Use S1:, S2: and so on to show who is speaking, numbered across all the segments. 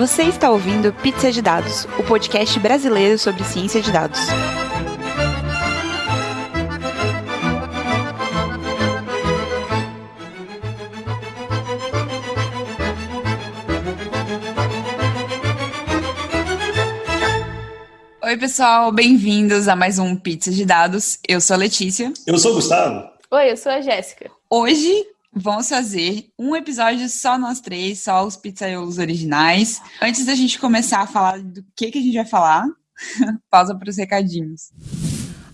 S1: Você está ouvindo Pizza de Dados, o podcast brasileiro sobre ciência de dados. Oi, pessoal, bem-vindos a mais um Pizza de Dados. Eu sou a Letícia.
S2: Eu sou o Gustavo.
S3: Oi, eu sou a Jéssica.
S1: Hoje vamos fazer um episódio só nós três, só os pizzaiolos originais. Antes da gente começar a falar do que, que a gente vai falar, pausa para os recadinhos.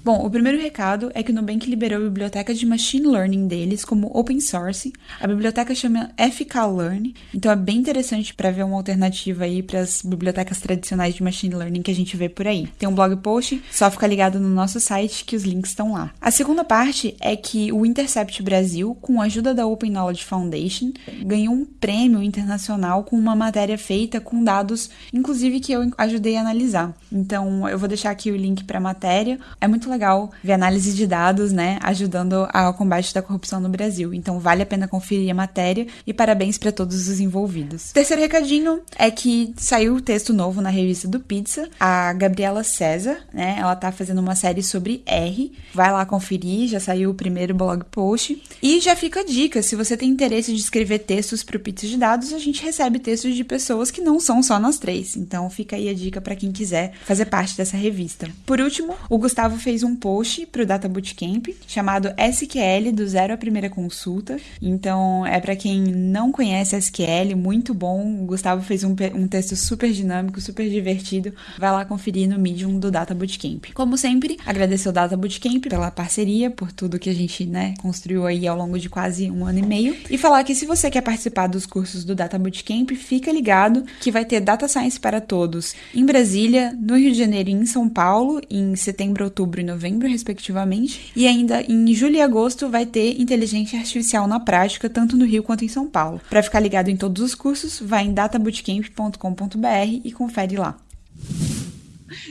S1: Bom, o primeiro recado é que o Nubank liberou a biblioteca de machine learning deles como open source. A biblioteca chama FKLearn, então é bem interessante para ver uma alternativa aí para as bibliotecas tradicionais de machine learning que a gente vê por aí. Tem um blog post, só fica ligado no nosso site que os links estão lá. A segunda parte é que o Intercept Brasil, com a ajuda da Open Knowledge Foundation, ganhou um prêmio internacional com uma matéria feita com dados, inclusive que eu ajudei a analisar. Então, eu vou deixar aqui o link para a matéria. É muito legal ver análise de dados, né, ajudando ao combate da corrupção no Brasil. Então vale a pena conferir a matéria e parabéns para todos os envolvidos. Terceiro recadinho é que saiu o texto novo na revista do Pizza. A Gabriela César, né, ela tá fazendo uma série sobre R. Vai lá conferir, já saiu o primeiro blog post. E já fica a dica, se você tem interesse de escrever textos para o Pizza de Dados, a gente recebe textos de pessoas que não são só nós três. Então fica aí a dica para quem quiser fazer parte dessa revista. Por último, o Gustavo fez um post para o Data Bootcamp chamado SQL do zero à primeira consulta. Então, é para quem não conhece SQL, muito bom. O Gustavo fez um, um texto super dinâmico, super divertido. Vai lá conferir no Medium do Data Bootcamp. Como sempre, agradecer o Data Bootcamp pela parceria, por tudo que a gente né, construiu aí ao longo de quase um ano e meio. E falar que se você quer participar dos cursos do Data Bootcamp, fica ligado que vai ter Data Science para todos em Brasília, no Rio de Janeiro e em São Paulo, em setembro, outubro novembro novembro, respectivamente. E ainda em julho e agosto vai ter inteligência artificial na prática, tanto no Rio quanto em São Paulo. Para ficar ligado em todos os cursos, vai em databootcamp.com.br e confere lá.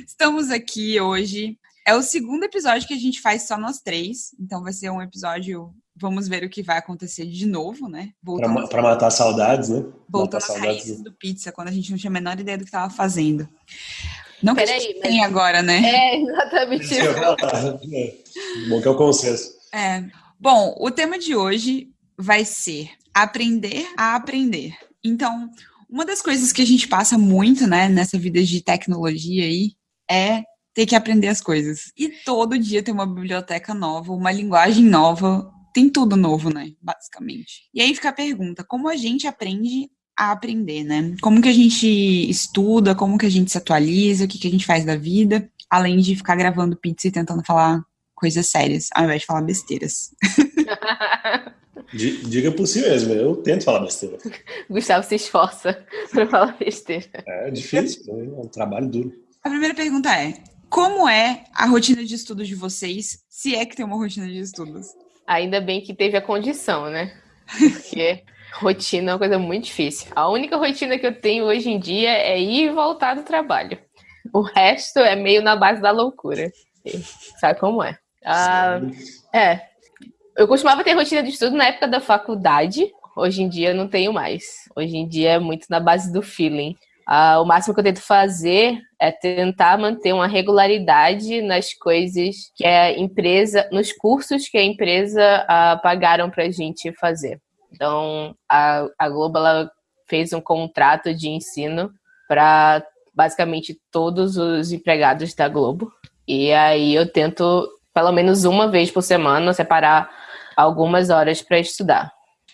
S1: Estamos aqui hoje. É o segundo episódio que a gente faz só nós três, então vai ser um episódio Vamos ver o que vai acontecer de novo, né?
S2: Para matar saudades, né?
S1: Voltando às raízes do pizza, quando a gente não tinha a menor ideia do que estava fazendo. Não que Peraí, a gente mas... tem agora, né?
S3: É, exatamente isso.
S2: É, bom que é o consenso.
S1: É. Bom, o tema de hoje vai ser aprender a aprender. Então, uma das coisas que a gente passa muito, né, nessa vida de tecnologia aí, é ter que aprender as coisas. E todo dia tem uma biblioteca nova, uma linguagem nova, tem tudo novo, né, basicamente. E aí fica a pergunta, como a gente aprende a aprender, né? Como que a gente estuda, como que a gente se atualiza, o que, que a gente faz da vida, além de ficar gravando pizza e tentando falar coisas sérias, ao invés de falar besteiras.
S2: Diga por si mesmo, eu tento falar besteira.
S3: Gustavo se esforça para falar besteira.
S2: É difícil, é um trabalho duro.
S1: A primeira pergunta é: como é a rotina de estudos de vocês, se é que tem uma rotina de estudos?
S3: Ainda bem que teve a condição, né? Porque Rotina é uma coisa muito difícil. A única rotina que eu tenho hoje em dia é ir e voltar do trabalho. O resto é meio na base da loucura. Sabe como é? Ah, é. Eu costumava ter rotina de estudo na época da faculdade. Hoje em dia não tenho mais. Hoje em dia é muito na base do feeling. Ah, o máximo que eu tento fazer é tentar manter uma regularidade nas coisas que a empresa, nos cursos que a empresa ah, pagaram para a gente fazer. Então, a, a Globo ela fez um contrato de ensino para basicamente todos os empregados da Globo. E aí eu tento, pelo menos uma vez por semana, separar algumas horas para estudar.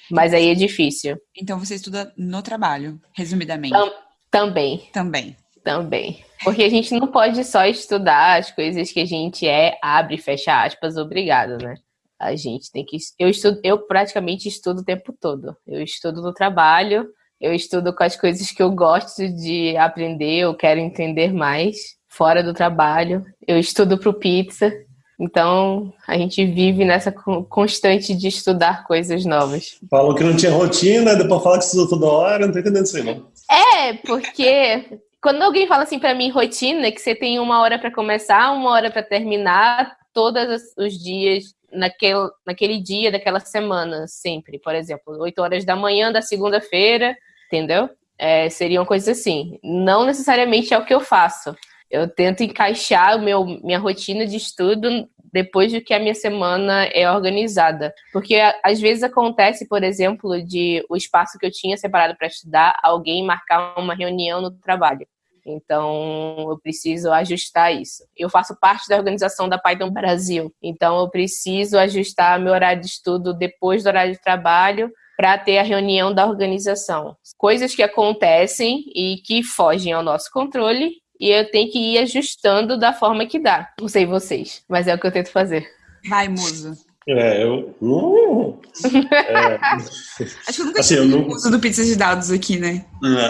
S3: Mas aí é difícil.
S1: Então você estuda no trabalho, resumidamente?
S3: Tam também.
S1: Também.
S3: Também. Porque a gente não pode só estudar as coisas que a gente é, abre e fecha aspas, obrigado, né? A gente tem que. Eu estudo, eu praticamente estudo o tempo todo. Eu estudo no trabalho, eu estudo com as coisas que eu gosto de aprender, eu quero entender mais fora do trabalho. Eu estudo para o pizza. Então, a gente vive nessa constante de estudar coisas novas.
S2: Falou que não tinha rotina, depois fala que estudou toda hora, não tô entendendo isso aí, não.
S3: É, porque quando alguém fala assim para mim rotina, que você tem uma hora para começar, uma hora para terminar, todos os dias naquele, naquele dia daquela semana, sempre. Por exemplo, 8 horas da manhã da segunda-feira, entendeu? é, seriam coisas assim. Não necessariamente é o que eu faço. Eu tento encaixar meu, minha rotina de estudo depois de que a minha semana é organizada. Porque às vezes acontece, por exemplo, de o espaço que eu tinha separado para estudar, alguém marcar uma reunião no trabalho. Então, eu preciso ajustar isso. Eu faço parte da organização da Python Brasil, então eu preciso ajustar meu horário de estudo depois do horário de trabalho para ter a reunião da organização. Coisas que acontecem e que fogem ao nosso controle e eu tenho que ir ajustando da forma que dá. Não sei vocês, mas é o que eu tento fazer.
S1: Vai, musa.
S2: É, eu. Uh,
S1: é, Acho que eu nunca assim, tive uso do pizza de dados aqui, né?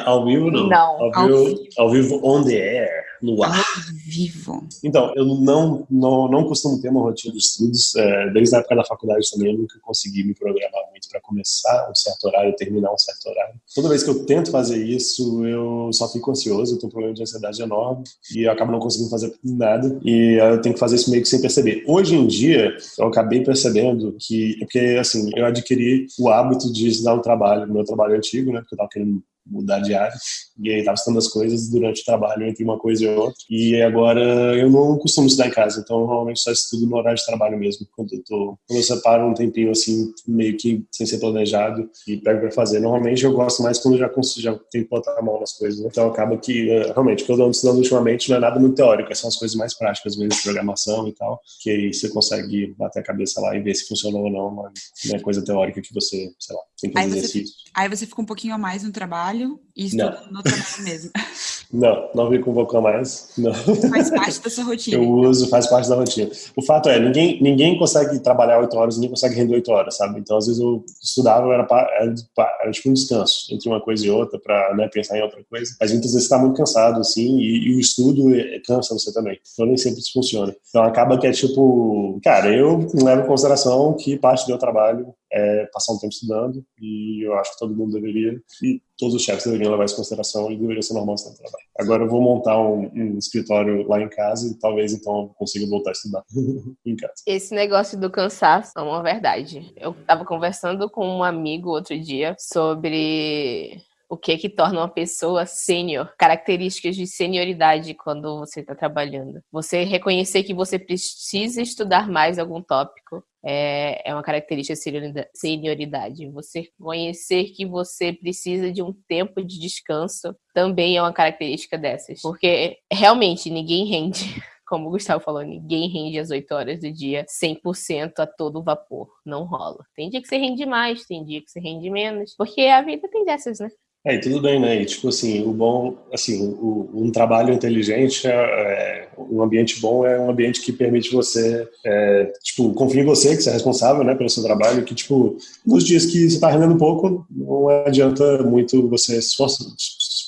S2: Ao vivo, não.
S3: Não.
S2: Ao, vivo, ao vivo on the air no ar.
S1: vivo.
S2: Então, eu não, não, não costumo ter uma rotina de estudos. É, desde a época da faculdade também, eu nunca consegui me programar muito para começar um certo horário e terminar um certo horário. Toda vez que eu tento fazer isso, eu só fico ansioso, eu tenho um problema de ansiedade enorme e eu acabo não conseguindo fazer nada. E eu tenho que fazer isso meio que sem perceber. Hoje em dia, eu acabei percebendo que, porque assim, eu adquiri o hábito de estudar no trabalho, meu trabalho antigo, né, porque eu estava querendo mudar de área. E aí tava estudando as coisas durante o trabalho entre uma coisa e outra. E agora eu não costumo estudar em casa, então normalmente só estudo no horário de trabalho mesmo. Quando eu, tô, quando eu separo um tempinho assim, meio que sem ser planejado e pego para fazer. Normalmente eu gosto mais quando já, consigo, já tenho que botar a mão nas coisas. Né? Então acaba que, eh, realmente, o que eu ando estudando ultimamente não é nada muito teórico, são as coisas mais práticas mesmo, de programação e tal, que aí você consegue bater a cabeça lá e ver se funcionou ou não. Não é coisa teórica que você, sei lá, tem que fazer exercício.
S1: Aí você fica um pouquinho a mais no trabalho e estuda no trabalho mesmo.
S2: Não, não me convocou mais. Não.
S1: Faz parte da sua rotina.
S2: Eu uso, faz parte da rotina. O fato é, ninguém, ninguém consegue trabalhar oito horas, ninguém consegue render oito horas, sabe? Então, às vezes eu estudava, era, era, era tipo um descanso entre uma coisa e outra para né, pensar em outra coisa. Mas muitas vezes você está muito cansado, assim, e, e, o estudo é, cansa você também. Então, nem sempre isso funciona. Então, acaba que é tipo, cara, eu levo em consideração que parte do meu trabalho é passar um tempo estudando e eu acho que todo mundo deveria e todos os chefes deveriam levar isso em consideração e deveria ser normal no trabalho. Agora eu vou montar um, um, escritório lá em casa e talvez então eu consiga voltar a estudar em casa.
S3: Esse negócio do cansaço é uma verdade. Eu estava conversando com um amigo outro dia sobre o que é que torna uma pessoa sênior, características de senioridade quando você está trabalhando. Você reconhecer que você precisa estudar mais algum tópico, é, é uma característica de senioridade. Você conhecer que você precisa de um tempo de descanso também é uma característica dessas. Porque realmente ninguém rende. Como o Gustavo falou, ninguém rende as 8 horas do dia 100% a todo vapor. Não rola. Tem dia que você rende mais, tem dia que você rende menos. Porque a vida tem dessas, né?
S2: É, tudo bem, né? E, tipo assim, o bom, assim, o, um trabalho inteligente, é, é, um ambiente bom é um ambiente que permite você, é, tipo, confiar em você, que você é responsável, né, pelo seu trabalho, que, tipo, nos dias que você tá rendendo pouco, não adianta muito você se esforçar,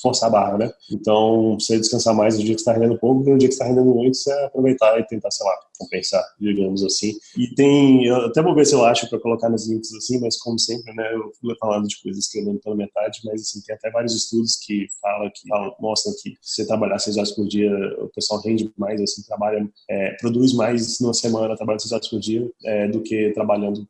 S2: forçar a barra, né? Então, você descansar mais no dia que está rendendo pouco, e no dia que está rendendo muito, você aproveitar e tentar, sei lá, compensar, digamos assim. E tem, eu até vou ver se eu acho para colocar nos links assim, mas como sempre, né, eu fui falando de coisas que eu lembro pela metade, mas assim, tem até vários estudos que falam, que mostram que se você trabalhar seis horas por dia, o pessoal rende mais, assim, trabalha, é, produz mais numa semana, trabalhando seis horas por dia, é, do que trabalhando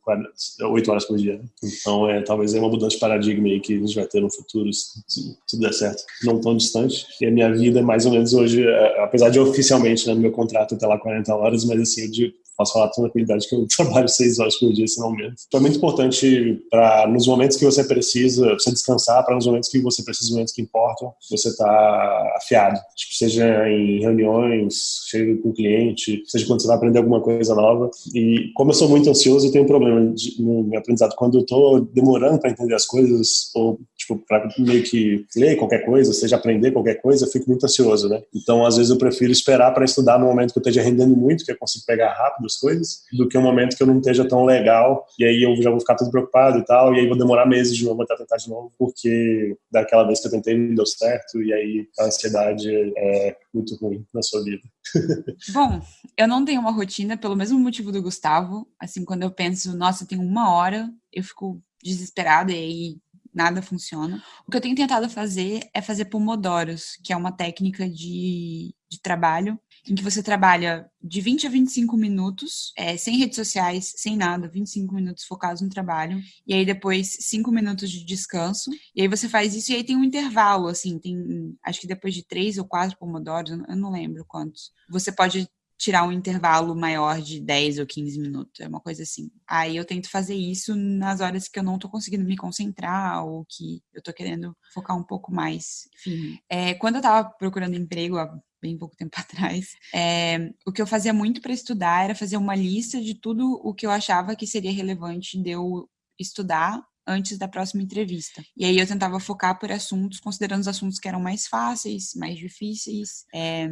S2: oito horas por dia. Então, é, talvez é uma mudança de paradigma aí que a gente vai ter no futuro, se tudo der certo, não tão distante. E a minha vida, mais ou menos hoje, é, apesar de oficialmente, né, no meu contrato até lá 40 horas, mas assim, eu digo, posso falar com tranquilidade que eu trabalho seis horas por dia, se não. Então é muito importante para, nos momentos que você precisa, você descansar, para nos momentos que você precisa, nos momentos que importam, você tá afiado. Tipo, seja em reuniões, seja com cliente, seja quando você vai aprender alguma coisa nova. E como eu sou muito ansioso, eu tenho um problema de, no meu aprendizado. Quando eu tô demorando para entender as coisas, ou tipo, para meio que ler qualquer coisa, seja aprender qualquer coisa, eu fico muito ansioso, né? Então, às vezes eu prefiro esperar para estudar no momento que eu esteja rendendo muito, que eu consigo pegar rápido das coisas, do que um momento que eu não esteja tão legal, e aí eu já vou ficar todo preocupado e tal, e aí vou demorar meses de novo até tentar de novo, porque daquela vez que eu tentei não deu certo, e aí a ansiedade é muito ruim na sua vida.
S1: Bom, eu não tenho uma rotina pelo mesmo motivo do Gustavo, assim, quando eu penso, nossa, tenho uma hora, eu fico desesperada e aí nada funciona. O que eu tenho tentado fazer é fazer pomodoros, que é uma técnica de, de trabalho em que você trabalha de 20 a 25 minutos, é, sem redes sociais, sem nada, 25 minutos focados no trabalho, e aí depois 5 minutos de descanso, e aí você faz isso e aí tem um intervalo, assim, tem, acho que depois de 3 ou 4 pomodoros, eu não lembro quantos, você pode tirar um intervalo maior de 10 ou 15 minutos, é uma coisa assim. Aí eu tento fazer isso nas horas que eu não tô conseguindo me concentrar ou que eu tô querendo focar um pouco mais firme. É, quando eu tava procurando emprego há bem pouco tempo atrás, é, o que eu fazia muito para estudar era fazer uma lista de tudo o que eu achava que seria relevante de eu estudar antes da próxima entrevista. E aí eu tentava focar por assuntos, considerando os assuntos que eram mais fáceis, mais difíceis, é,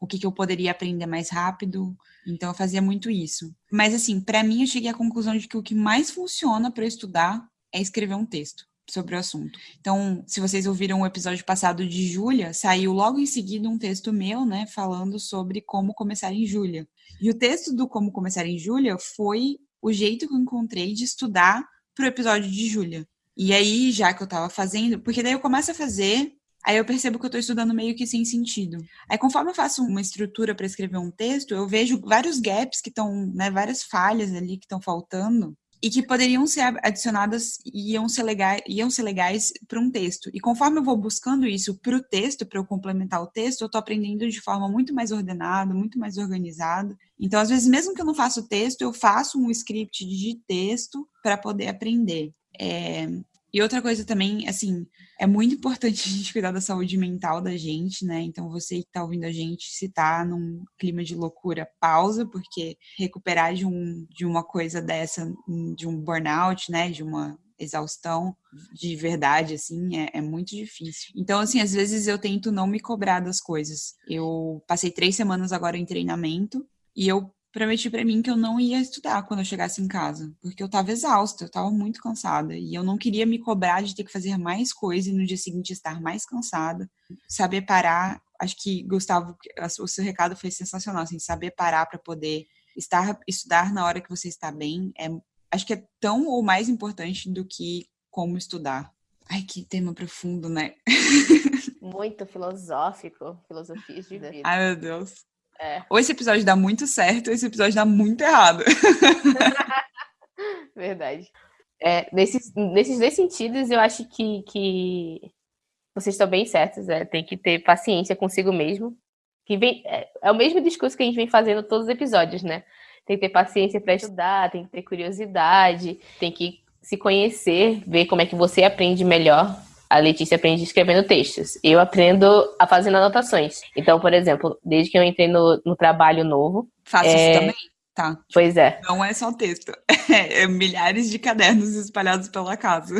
S1: o que, que eu poderia aprender mais rápido. Então eu fazia muito isso. Mas assim, para mim eu cheguei à conclusão de que o que mais funciona para estudar é escrever um texto sobre o assunto. Então, se vocês ouviram o episódio passado de Júlia, saiu logo em seguida um texto meu, né, falando sobre como começar em Júlia. E o texto do como começar em Júlia foi o jeito que eu encontrei de estudar para o episódio de Júlia. E aí, já que eu estava fazendo, porque daí eu começo a fazer Aí eu percebo que eu estou estudando meio que sem sentido. Aí conforme eu faço uma estrutura para escrever um texto, eu vejo vários gaps que estão, né, várias falhas ali que estão faltando e que poderiam ser adicionadas e iam ser legais, iam ser legais para um texto. E conforme eu vou buscando isso para o texto, para eu complementar o texto, eu estou aprendendo de forma muito mais ordenada, muito mais organizada. Então, às vezes, mesmo que eu não faça o texto, eu faço um script de texto para poder aprender. É, e outra coisa também, assim, é muito importante a gente cuidar da saúde mental da gente, né? Então, você que tá ouvindo a gente, se tá num clima de loucura, pausa, porque recuperar de, um, de uma coisa dessa, de um burnout, né? De uma exaustão de verdade, assim, é, é, muito difícil. Então, assim, às vezes eu tento não me cobrar das coisas. Eu passei três semanas agora em treinamento e eu prometi para mim que eu não ia estudar quando eu chegasse em casa, porque eu estava exausta, eu estava muito cansada e eu não queria me cobrar de ter que fazer mais coisa e no dia seguinte estar mais cansada, saber parar. Acho que Gustavo, o seu recado foi sensacional, assim, saber parar para poder estar estudar na hora que você está bem, é acho que é tão ou mais importante do que como estudar. Ai, que tema profundo, né?
S3: Muito filosófico, filosofias de vida.
S1: Ai, meu Deus. É. Ou esse episódio dá muito certo, ou esse episódio dá muito errado.
S3: Verdade. É, nesses, nesses dois sentidos, eu acho que, que vocês estão bem certos. É, tem que ter paciência consigo mesmo. Que vem, é, é, o mesmo discurso que a gente vem fazendo todos os episódios, né? Tem que ter paciência para estudar, tem que ter curiosidade, tem que se conhecer, ver como é que você aprende melhor a Letícia aprende escrevendo textos. Eu aprendo a fazendo anotações. Então, por exemplo, desde que eu entrei no, no trabalho novo.
S1: Faço é... isso também. Tá.
S3: Pois é.
S1: Não é só texto. É milhares de cadernos espalhados pela casa.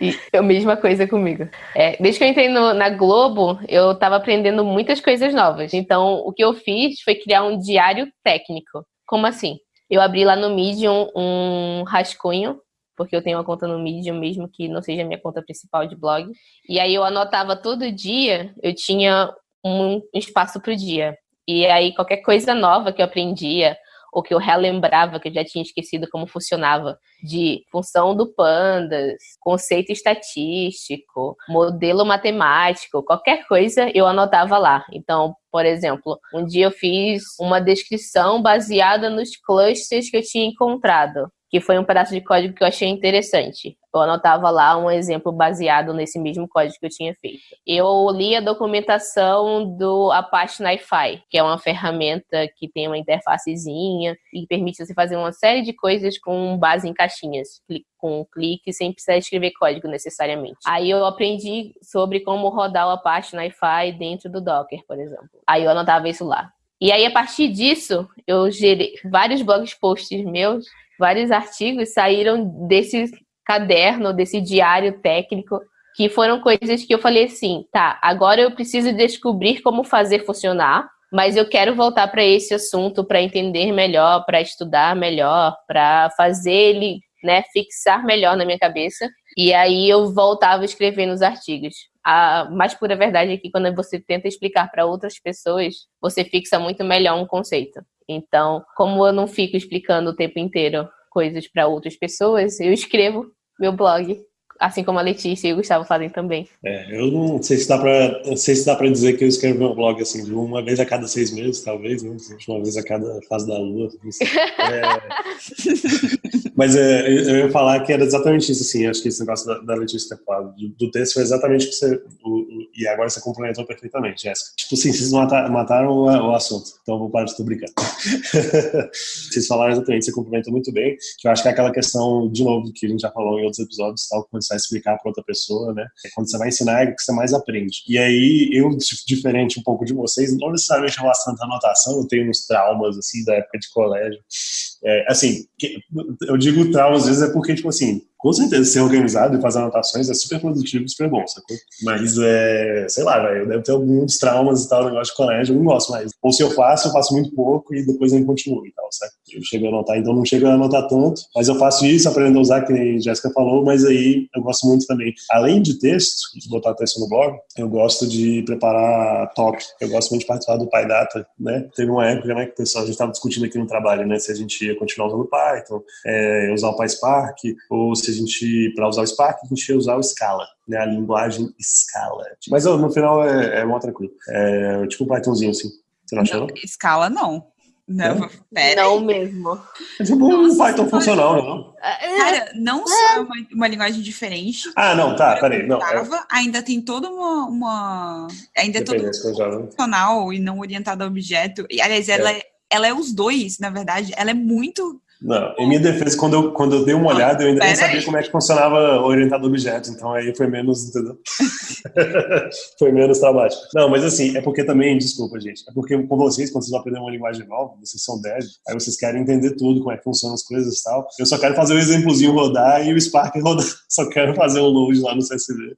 S3: E a mesma coisa comigo. É, desde que eu entrei no, na Globo, eu estava aprendendo muitas coisas novas. Então, o que eu fiz foi criar um diário técnico. Como assim? Eu abri lá no Medium um rascunho porque eu tenho uma conta no Medium mesmo que não seja minha conta principal de blog. E aí eu anotava todo dia, eu tinha um espaço para o dia. E aí qualquer coisa nova que eu aprendia, ou que eu relembrava que eu já tinha esquecido como funcionava, de função do pandas, conceito estatístico, modelo matemático, qualquer coisa eu anotava lá. Então, por exemplo, um dia eu fiz uma descrição baseada nos clusters que eu tinha encontrado que foi um pedaço de código que eu achei interessante. Eu anotava lá um exemplo baseado nesse mesmo código que eu tinha feito. Eu li a documentação do Apache NiFi, que é uma ferramenta que tem uma interfacezinha e permite você fazer uma série de coisas com base em caixinhas, com um clique, sem precisar escrever código necessariamente. Aí eu aprendi sobre como rodar o Apache NiFi dentro do Docker, por exemplo. Aí eu anotava isso lá. E aí, a partir disso, eu gerei vários blog posts meus vários artigos saíram desse caderno, desse diário técnico, que foram coisas que eu falei assim, tá, agora eu preciso descobrir como fazer funcionar, mas eu quero voltar para esse assunto para entender melhor, para estudar melhor, para fazer ele, né, fixar melhor na minha cabeça. E aí eu voltava escrevendo os artigos. A mais pura verdade é que quando você tenta explicar para outras pessoas, você fixa muito melhor um conceito. Então, como eu não fico explicando o tempo inteiro coisas para outras pessoas, eu escrevo meu blog assim como a Letícia e o Gustavo fazem também.
S2: É, eu não sei se dá sei se dizer que eu escrevo meu blog assim, de uma vez a cada seis meses, talvez, né? Uma vez a cada fase da lua. É... Mas é, eu ia falar que era exatamente isso, assim, acho que esse negócio da, da Letícia ter falado, do, do, texto foi exatamente o que você, o, o, e agora você complementou perfeitamente, Jéssica. Tipo assim, vocês mataram, mataram o, o, assunto, então vou parar de estar brincando. vocês falaram exatamente, você complementou muito bem, que eu acho que é aquela questão, de novo, que a gente já falou em outros episódios, tal, quando você vai explicar para outra pessoa, né, é quando você vai ensinar é que você mais aprende. E aí, eu, diferente um pouco de vocês, não necessariamente relação à anotação, eu tenho uns traumas, assim, da época de colégio, é, assim, eu digo trauma às vezes é porque, tipo assim, com certeza ser organizado e fazer anotações é super produtivo, super bom, sacou? Mas é, sei lá, velho, eu devo ter alguns traumas e tal, negócio de colégio, eu não gosto mais. Ou se eu faço, eu faço muito pouco e depois eu continuo e tal, certo? Eu chego a anotar, então não chego a anotar tanto, mas eu faço isso, aprendo a usar, que nem Jéssica falou, mas aí eu gosto muito também. Além de texto, de botar texto no blog, eu gosto de preparar talk. Eu gosto muito de participar do PyData, né? Teve uma época, né, que o pessoal, a gente estava discutindo aqui no trabalho, né, se a gente ia continuar usando Python, é, usar o PySpark, ou se a gente, para usar o Spark, a gente ia usar o Scala, né, a linguagem Scala. Mas no final é, é mó tranquilo. É tipo um Pythonzinho, assim. Você não achou?
S1: Não, Scala não. Não,
S3: pera não mesmo.
S2: É tipo um Python funcional, não?
S1: É. Cara, não só é uma, uma, linguagem diferente.
S2: Ah, não, tá, peraí. Não,
S1: é... Ainda tem toda uma. uma ainda é todo funcional e não orientado a objeto. E, aliás, ela é. ela é os dois, na verdade. Ela é muito
S2: não, em minha defesa, quando eu, quando eu dei uma olhada, eu ainda nem sabia aí. como é que funcionava orientado a objetos, então aí foi menos, entendeu? foi menos traumático. Não, mas assim, é porque também, desculpa, gente, é porque com vocês, quando vocês vão aprender uma linguagem nova, vocês são dev, aí vocês querem entender tudo, como é que funcionam as coisas e tal. Eu só quero fazer o um exemplozinho rodar e o Spark rodar, só quero fazer um load lá no CSV.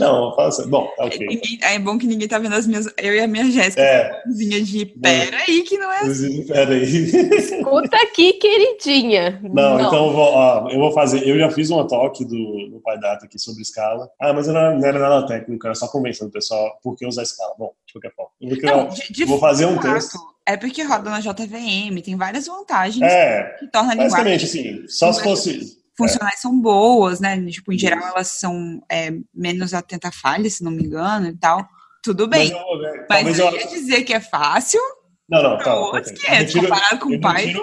S2: Não, faça. Bom, tá ok.
S1: É, é bom que ninguém tá vendo as minhas, eu e a minha Jéssica, é. de pera aí que não é
S2: assim. Pera aí.
S3: Escuta aqui, querido tinha.
S2: Não, não. então eu vou, ó, eu vou fazer. Eu já fiz uma talk do, do Pai Data aqui sobre escala. Ah, mas não era, não era nada técnico, era só convencendo o pessoal por que usar escala. Bom, de qualquer forma. Eu vou, não, de, de vou fazer um texto.
S1: É porque roda na JVM, tem várias vantagens
S2: é, que torna a linguagem. Basicamente, assim, só se fosse.
S1: Funcionais é. são boas, né? Tipo, em geral, elas são é, menos atenta a falhas, se não me engano, e tal. Tudo bem. Mas, eu, mas eu ia dizer que é fácil,
S2: não, não, tá.
S1: Outros que é, comparado com o pai.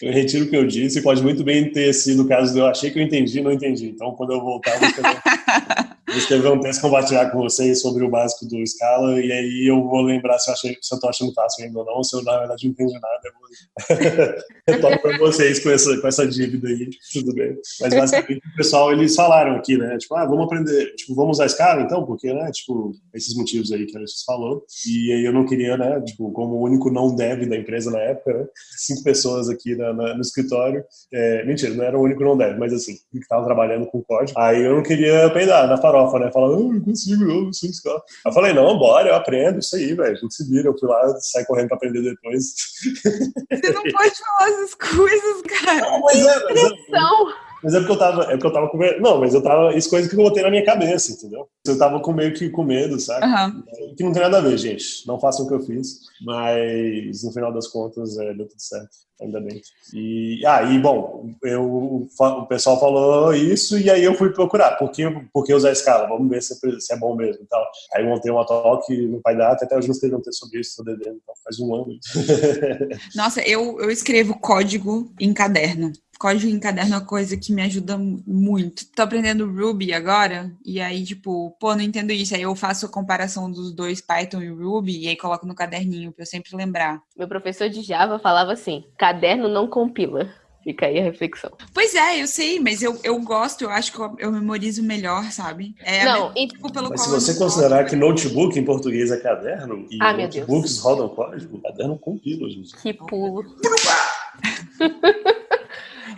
S2: Eu retiro o que eu disse, pode muito bem ter sido o caso de eu achei que eu entendi não entendi. Então, quando eu voltar, eu vou escrever, um texto compartilhar com vocês sobre o básico do Scala, e aí eu vou lembrar se eu, achei, se eu tô achando fácil ainda ou não, se eu, na verdade, não entendi nada, eu retorno para vocês com essa, com essa dívida aí, tudo bem. Mas, basicamente, o pessoal, eles falaram aqui, né, tipo, ah, vamos aprender, tipo, vamos usar Scala, então, porque, né, tipo, esses motivos aí que a gente falou, e aí eu não queria, né, tipo, como o único não dev da empresa na época, né, cinco pessoas aqui na, na, no escritório, é, mentira, não era o único não dev, mas assim, que estavam trabalhando com código, aí eu não queria peidar na farofa, né, falar, não, não consigo, eu não sei Scala. Eu falei, não, bora, eu aprendo isso aí, velho, a gente se vira, eu fui lá, saí correndo para aprender depois.
S1: Você não pode falar essas coisas, cara. Não,
S2: mas é, mas é, mas é porque eu tava, é porque eu tava com medo. Não, mas eu tava. Isso coisa que eu botei na minha cabeça, entendeu? Eu tava com meio que com medo, sabe? Uhum. Que não tem nada a ver, gente. Não façam o que eu fiz. Mas no final das contas, é, deu tudo certo. Ainda bem. E, ah, e bom, eu, o pessoal falou isso e aí eu fui procurar. Por que, por que usar a escala? Vamos ver se, é, se é bom mesmo e tal. Aí montei uma talk no Pai Data, até hoje não escrevi um texto sobre isso, estou devendo, então faz um ano.
S1: Nossa, eu, eu escrevo código em caderno código em caderno é uma coisa que me ajuda muito. Tô aprendendo Ruby agora, e aí, tipo, pô, não entendo isso. Aí eu faço a comparação dos dois, Python e Ruby, e aí coloco no caderninho pra eu sempre lembrar.
S3: Meu professor de Java falava assim: caderno não compila. Fica aí a reflexão.
S1: Pois é, eu sei, mas eu, eu gosto, eu acho que eu, eu memorizo melhor, sabe?
S3: É não,
S2: e... tipo, pelo mas se você considerar que notebook em português é caderno e ah, notebooks rodam código, caderno compila, gente.
S3: Que pulo.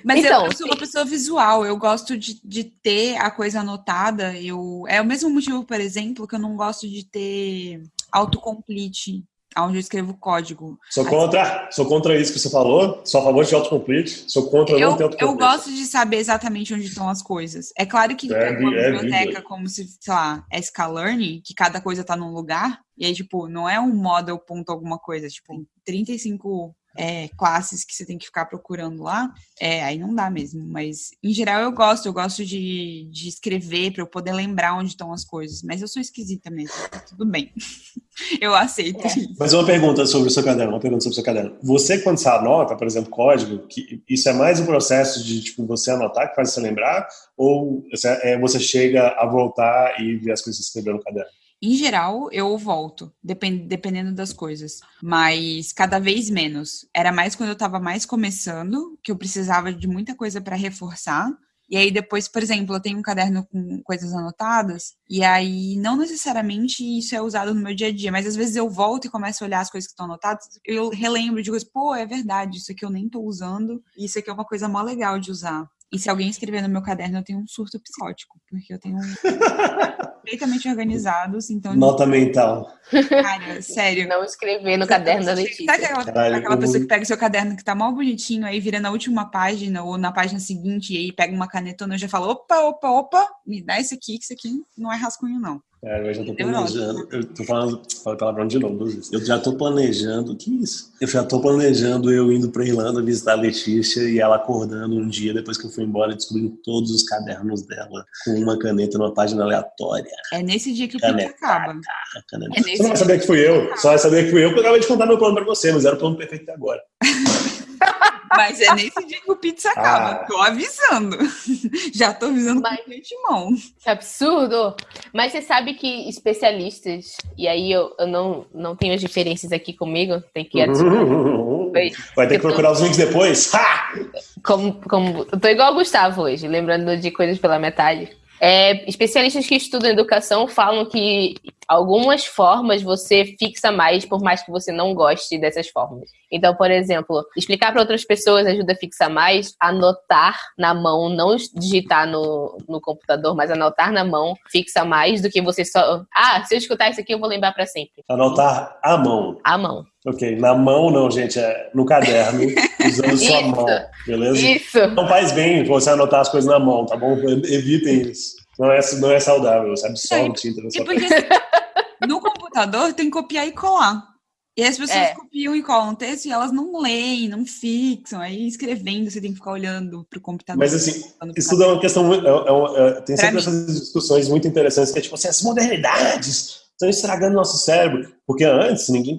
S1: Mas então, eu, sou uma pessoa visual, eu gosto de, de ter a coisa anotada. Eu, é o mesmo motivo, por exemplo, que eu não gosto de ter autocomplete onde eu escrevo código.
S2: Sou contra, sou contra isso que você falou. Sou a favor de autocomplete. Sou contra
S1: eu,
S2: não ter autocomplete.
S1: Eu gosto de saber exatamente onde estão as coisas. É claro que é, uma é biblioteca como se, sei lá, é Scalearn, que cada coisa está num lugar. E aí, tipo, não é um model ponto alguma coisa. Tipo, 35 é, classes que você tem que ficar procurando lá, é, aí não dá mesmo. Mas, em geral, eu gosto. Eu gosto de, de escrever para eu poder lembrar onde estão as coisas. Mas eu sou esquisita mesmo. Tudo bem. eu aceito. É.
S2: Mas uma pergunta sobre o seu caderno. Uma pergunta sobre o seu caderno. Você, quando você anota, por exemplo, código, que isso é mais um processo de tipo, você anotar que faz você lembrar? Ou é, você chega a voltar e ver as coisas que você escreveu no caderno?
S1: Em geral, eu volto, depend, dependendo das coisas. Mas cada vez menos. Era mais quando eu estava mais começando, que eu precisava de muita coisa para reforçar. E aí depois, por exemplo, eu tenho um caderno com coisas anotadas, e aí não necessariamente isso é usado no meu dia a dia, mas às vezes eu volto e começo a olhar as coisas que estão anotadas, eu relembro de coisas, pô, é verdade, isso aqui eu nem tô usando, isso aqui é uma coisa mó legal de usar. E se alguém escrever no meu caderno, eu tenho um surto psicótico, porque eu tenho perfeitamente organizados, então...
S2: Nota mental.
S1: Cara, sério.
S3: Não escrever no caderno da Letícia.
S1: Sabe aquela, Caralho, aquela pessoa que pega o seu caderno que tá mal bonitinho, aí vira na última página ou na página seguinte, e aí pega uma canetona e já fala, opa, opa, opa, me dá isso aqui, que isso aqui não é rascunho, não.
S2: É, eu já tô planejando. Eu tô falando, falei palavrão de novo. Eu já tô planejando. Que isso? Eu já tô planejando eu indo pra Irlanda visitar a Letícia e ela acordando um dia depois que eu fui embora e descobrindo todos os cadernos dela com uma caneta numa página aleatória.
S1: É nesse dia que o caneta, acaba.
S2: Caneta. É você não vai saber que fui eu. Só vai saber que fui eu porque eu acabei de contar meu plano pra você, mas era o plano perfeito até agora.
S1: Mas é nesse dia que o pizza acaba. Ah. Tô avisando. Já tô avisando Mas, com de mão.
S3: Que absurdo! Mas você sabe que especialistas, e aí eu, eu não, não tenho as diferenças aqui comigo, tem que adicionar.
S2: Vai ter que procurar tô... os links depois. Ha!
S3: Como, como, eu tô igual o Gustavo hoje, lembrando de coisas pela metade. É, especialistas que estudam educação falam que algumas formas você fixa mais, por mais que você não goste dessas formas. Então, por exemplo, explicar para outras pessoas ajuda a fixar mais, anotar na mão, não digitar no, no computador, mas anotar na mão fixa mais do que você só. Ah, se eu escutar isso aqui, eu vou lembrar para sempre.
S2: Anotar à mão.
S3: À mão.
S2: Ok, na mão não, gente, é no caderno, usando sua mão, beleza?
S3: Isso.
S2: Não faz bem você anotar as coisas na mão, tá bom? Evitem isso. Não é, não é saudável, você absorve tinta na sua porque
S1: no computador tem que copiar e colar. E as pessoas é. copiam e colam texto e elas não leem, não fixam. Aí escrevendo, você tem que ficar olhando para o computador.
S2: Mas assim, isso é uma questão. É, é, é, tem sempre essas discussões muito interessantes, que é tipo assim, as modernidades estão estragando nosso cérebro. Porque antes, ninguém,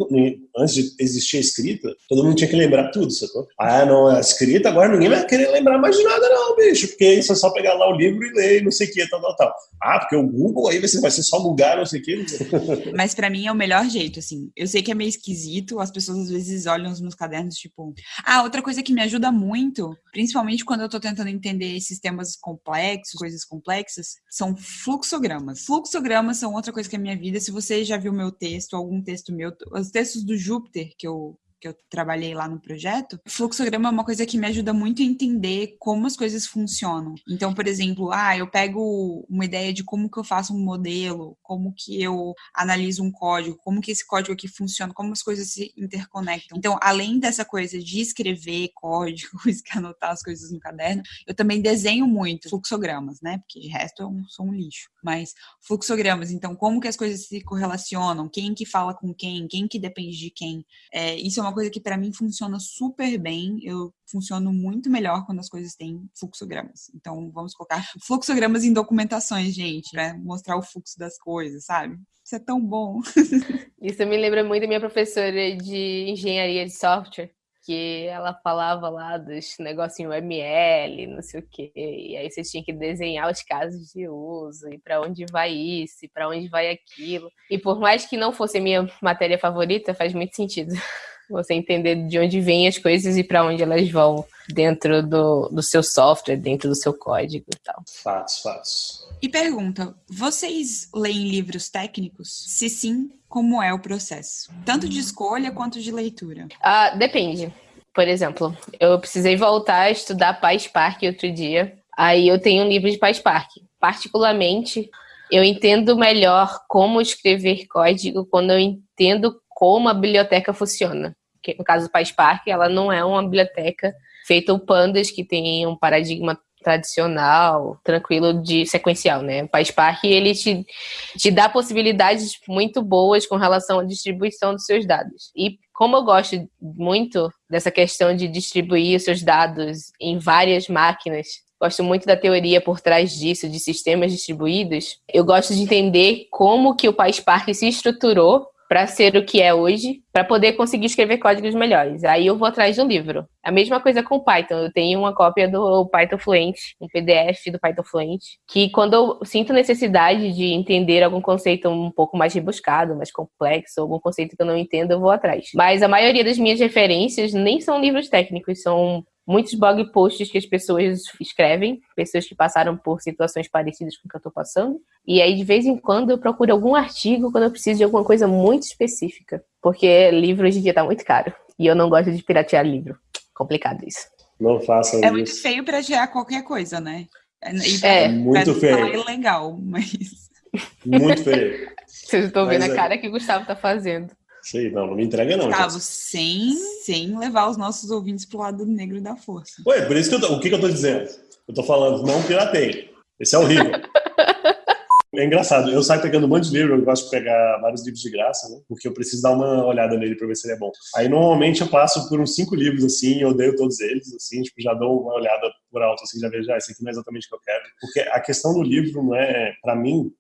S2: antes de existir a escrita, todo mundo tinha que lembrar tudo, sacou? Ah, não, é escrita, agora ninguém vai querer lembrar mais de nada, não, bicho, porque isso é só pegar lá o livro e ler, não sei o que, tal, tal, tal. Ah, porque o Google aí você vai ser só Google, não sei o que.
S1: Mas para mim é o melhor jeito, assim. Eu sei que é meio esquisito, as pessoas às vezes olham os meus cadernos, tipo. Ah, outra coisa que me ajuda muito, principalmente quando eu tô tentando entender sistemas complexos, coisas complexas, são fluxogramas. Fluxogramas são outra coisa que é a minha vida. Se você já viu meu texto, algum texto meu, os textos do Júpiter que eu que eu trabalhei lá no projeto, fluxograma é uma coisa que me ajuda muito a entender como as coisas funcionam. Então, por exemplo, ah, eu pego uma ideia de como que eu faço um modelo, como que eu analiso um código, como que esse código aqui funciona, como as coisas se interconectam. Então, além dessa coisa de escrever códigos, anotar as coisas no caderno, eu também desenho muito fluxogramas, né? Porque de resto eu sou um lixo. Mas fluxogramas, então, como que as coisas se correlacionam, quem que fala com quem, quem que depende de quem. É, isso é uma uma coisa que para mim funciona super bem. Eu funciono muito melhor quando as coisas têm fluxogramas. Então, vamos colocar fluxogramas em documentações, gente, para mostrar o fluxo das coisas, sabe? Isso é tão bom.
S3: Isso me lembra muito da minha professora de engenharia de software que ela falava lá dos negocinhos ML, não sei o quê, e aí você tinha que desenhar os casos de uso, e para onde vai isso, e para onde vai aquilo. E por mais que não fosse a minha matéria favorita, faz muito sentido. Você entender de onde vêm as coisas e para onde elas vão dentro do, do seu software, dentro do seu código e tal.
S2: Fatos, fatos.
S1: E pergunta: vocês leem livros técnicos? Se sim, como é o processo? Tanto de escolha quanto de leitura?
S3: Ah, depende. Por exemplo, eu precisei voltar a estudar PySpark outro dia. Aí eu tenho um livro de PySpark. Particularmente, eu entendo melhor como escrever código quando eu entendo como a biblioteca funciona que no caso do PySpark, ela não é uma biblioteca feita o pandas que tem um paradigma tradicional, tranquilo de sequencial, né? O PySpark ele te, te dá possibilidades muito boas com relação à distribuição dos seus dados. E como eu gosto muito dessa questão de distribuir os seus dados em várias máquinas, gosto muito da teoria por trás disso, de sistemas distribuídos, eu gosto de entender como que o PySpark se estruturou para ser o que é hoje, para poder conseguir escrever códigos melhores. Aí eu vou atrás de um livro. A mesma coisa com Python. Eu tenho uma cópia do Python Fluent, um PDF do Python Fluent, que quando eu sinto necessidade de entender algum conceito um pouco mais rebuscado, mais complexo, algum conceito que eu não entendo, eu vou atrás. Mas a maioria das minhas referências nem são livros técnicos, são muitos blog posts que as pessoas escrevem, pessoas que passaram por situações parecidas com o que eu estou passando. E aí, de vez em quando, eu procuro algum artigo quando eu preciso de alguma coisa muito específica. Porque livro hoje em dia está muito caro. E eu não gosto de piratear livro. Complicado isso.
S2: Não façam
S1: é
S2: isso.
S1: muito feio piratear qualquer coisa, né?
S3: E pra, é,
S2: muito feio.
S1: É legal, mas.
S2: Muito feio.
S3: Vocês estão vendo a cara que o Gustavo está fazendo.
S2: Sei, não, não me entrega não.
S1: Gustavo, sem, sem levar os nossos ouvintes pro lado negro da força.
S2: Ué, por isso que eu tô, o que, que eu tô dizendo? Eu tô falando, não pirateio. Esse é horrível. É engraçado, eu saio pegando um monte de livro, eu gosto de pegar vários livros de graça, né? Porque eu preciso dar uma olhada nele para ver se ele é bom. Aí normalmente eu passo por uns cinco livros assim, eu odeio todos eles, assim, tipo, já dou uma olhada por alto, assim, já vejo, ah, esse aqui não é exatamente o que eu quero. Porque a questão do livro não é, para mim,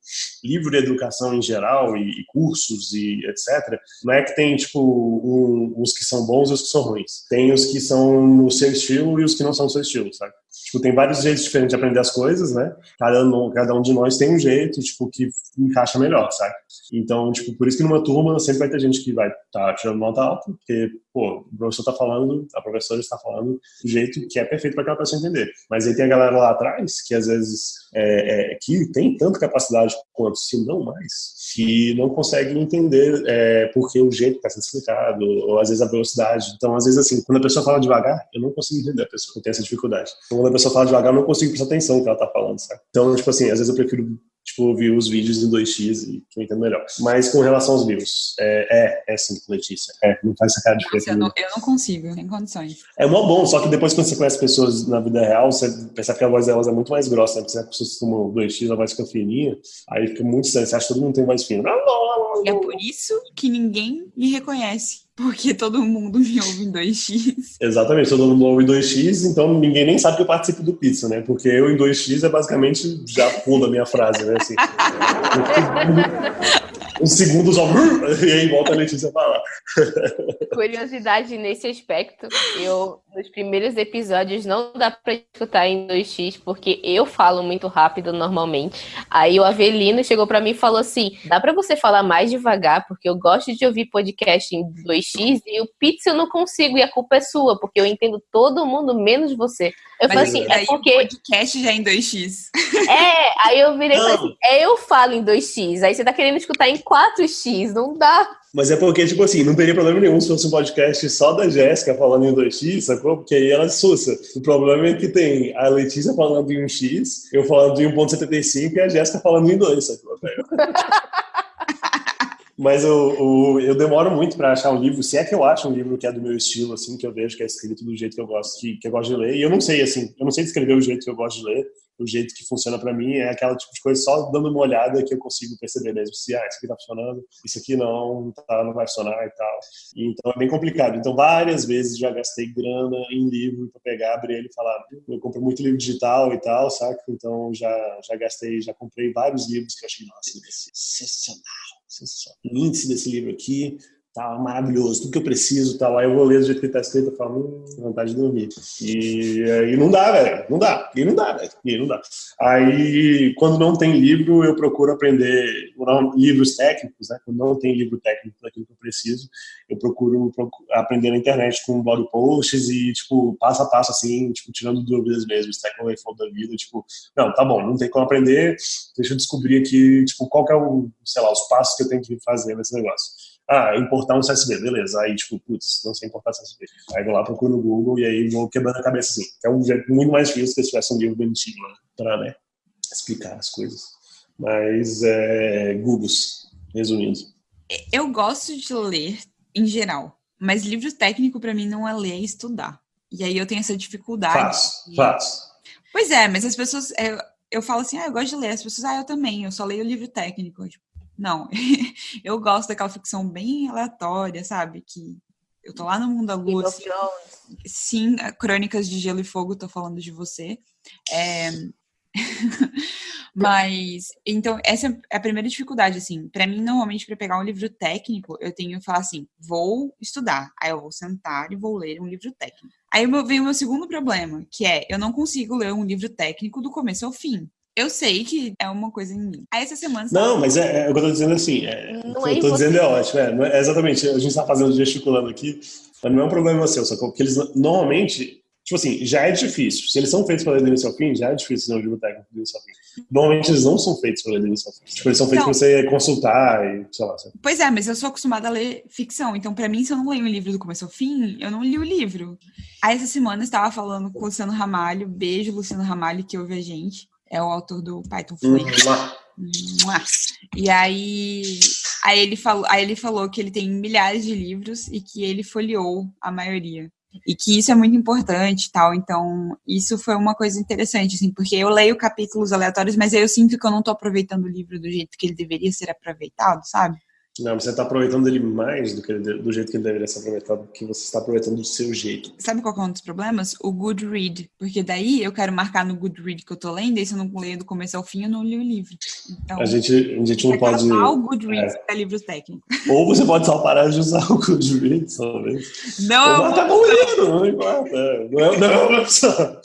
S2: livro de educação em geral e, e, cursos e etc, não é que tem, tipo, um, que são bons e os que são ruins. Tem os que são no seu estilo e os que não são no seu estilo, sabe? Tipo, tem vários jeitos diferentes de aprender as coisas, né? Cada um, cada um de nós tem um jeito, tipo, que encaixa melhor, sabe? Então, tipo, por isso que numa turma sempre vai ter gente que vai estar tá tirando nota alta, porque, pô, o professor está falando, a professora está falando do jeito que é perfeito para aquela pessoa entender. Mas aí tem a galera lá atrás, que às vezes, é, é, que tem tanta capacidade quanto, se não mais, que não consegue entender é, porque o jeito está sendo explicado, ou às vezes a velocidade. Então, às vezes, assim, quando a pessoa fala devagar, eu não consigo entender a pessoa, eu tenho essa dificuldade. Então, quando a pessoa fala devagar, eu não consigo prestar atenção no que ela está falando, sabe? Então, tipo assim, às vezes eu prefiro tipo, ouvir os vídeos em 2x e que eu entendo melhor. Mas com relação aos livros, é, é, é sim, Letícia. É, não faz essa cara de
S1: Nossa, eu, não, eu não consigo, sem condições.
S2: É mó bom, só que depois quando você conhece pessoas na vida real, você percebe que a voz delas é muito mais grossa, né? Porque as pessoas tomam 2x, a voz fica fininha, aí fica muito estranho, você acha que todo mundo tem voz fina.
S1: É por isso que ninguém me reconhece. Porque todo mundo me ouve em 2x.
S2: Exatamente, todo mundo ouve em 2x, então ninguém nem sabe que eu participo do Pizza, né? Porque eu em 2x é basicamente já pula a minha frase, né? Assim, um segundo só, e aí volta a Letícia falar.
S3: Curiosidade nesse aspecto, eu nos primeiros episódios não dá para escutar em 2x porque eu falo muito rápido normalmente. Aí o Avelino chegou para mim e falou assim: "Dá para você falar mais devagar porque eu gosto de ouvir podcast em 2x e o Pizza eu não consigo e a culpa é sua, porque eu entendo todo mundo menos você". Eu
S1: Mas
S3: falei assim, é porque
S1: podcast já é em 2x.
S3: É, aí eu virei e falei assim: "É, eu falo em 2x". Aí você tá querendo escutar em 4x, não dá.
S2: Mas é porque, tipo assim, não teria problema nenhum se fosse um podcast só da Jéssica falando em 2x, sacou? Porque aí ela é sussa. O problema é que tem a Letícia falando em 1x, eu falando em 1.75 e a Jéssica falando em 2, sacou? Mas eu, eu, eu, demoro muito para achar um livro, se é que eu acho um livro que é do meu estilo, assim, que eu vejo que é escrito do jeito que eu gosto, que, que eu gosto de ler. E eu não sei, assim, eu não sei descrever o jeito que eu gosto de ler o jeito que funciona para mim é aquela tipo de coisa só dando uma olhada que eu consigo perceber mesmo se ah, isso aqui tá funcionando, isso aqui não, tá, não vai funcionar e tal. Então é bem complicado. Então várias vezes já gastei grana em livro para pegar, abrir ele e falar, eu compro muito livro digital e tal, saca? Então já já gastei, já comprei vários livros que eu achei nossa, sensacional, sensacional. O índice desse livro aqui tá maravilhoso, tudo que eu preciso, tá lá, eu vou ler do jeito que tá escrito, eu falo, hum, vontade de dormir. E aí não dá, velho, não dá, e não dá, velho, e não dá. Aí, quando não tem livro, eu procuro aprender livros técnicos, né, quando não tem livro técnico daquilo que eu preciso, eu procuro, procuro aprender na internet com blog posts e, tipo, passo a passo, assim, tipo, tirando dúvidas mesmo, Stack Overflow da vida, tipo, não, tá bom, não tem como aprender, deixa eu descobrir aqui, tipo, qual que é o, sei lá, os passos que eu tenho que fazer nesse negócio ah, importar um CSV, beleza. Aí, tipo, putz, não sei importar CSV. Aí vou lá, procuro no Google e aí vou quebrando a cabeça assim. É um jeito muito mais difícil que se tivesse um livro bonitinho né, para né, explicar as coisas. Mas, é, Googles, resumindo.
S1: Eu gosto de ler em geral, mas livro técnico para mim não é ler, é estudar. E aí eu tenho essa dificuldade.
S2: Faz, de... faz.
S1: Pois é, mas as pessoas. Eu, eu falo assim, ah, eu gosto de ler. As pessoas, ah, eu também, eu só leio livro técnico. Tipo, não, eu gosto daquela ficção bem aleatória, sabe? Que Eu tô lá no mundo da lua. Assim, sim, Crônicas de Gelo e Fogo, tô falando de você. É... Mas, então, essa é a primeira dificuldade, assim. para mim, normalmente, para pegar um livro técnico, eu tenho que falar assim: vou estudar. Aí eu vou sentar e vou ler um livro técnico. Aí vem o meu segundo problema, que é: eu não consigo ler um livro técnico do começo ao fim. Eu sei que é uma coisa em mim. Aí essa semana.
S2: Não, mas é, é, o que eu tô dizendo assim. É, não é eu tô dizendo é ótimo. É, é, exatamente. A gente tá fazendo gesticulando aqui, mas não é um problema seu, sacou? Porque eles normalmente Tipo assim, já é difícil. Se eles são feitos para ler do início ao fim, já é difícil ler um livro técnico do início ao fim. Normalmente eles não são feitos para ler do início ao fim. Tipo, eles são feitos para você consultar e sei lá. Sabe?
S1: Pois é, mas eu sou acostumada a ler ficção. Então, para mim, se eu não leio um livro do começo ao fim, eu não li o livro. Aí, essa semana, eu estava falando com o Luciano Ramalho. Beijo, Luciano Ramalho, que ouve a gente. É o autor do Python Fluid. E aí, aí ele falou, aí ele falou que ele tem milhares de livros e que ele folheou a maioria e que isso é muito importante tal. Então, isso foi uma coisa interessante, assim, porque eu leio capítulos aleatórios, mas eu sinto que eu não estou aproveitando o livro do jeito que ele deveria ser aproveitado, sabe?
S2: Não, você está aproveitando ele mais do, que ele, do jeito que ele deveria ser aproveitado, que você está aproveitando do seu jeito.
S1: Sabe qual é um dos problemas? O good read. Porque daí eu quero marcar no good read que eu tô lendo, e se eu não leio do começo ao fim, eu não li o livro.
S2: Então, a gente, a gente não pode.
S1: usar o good read é. para livros técnicos.
S2: Ou você pode só parar de usar o good read, talvez.
S1: Não,
S2: Ou tá bom livro, não importa. Não é, não é uma opção.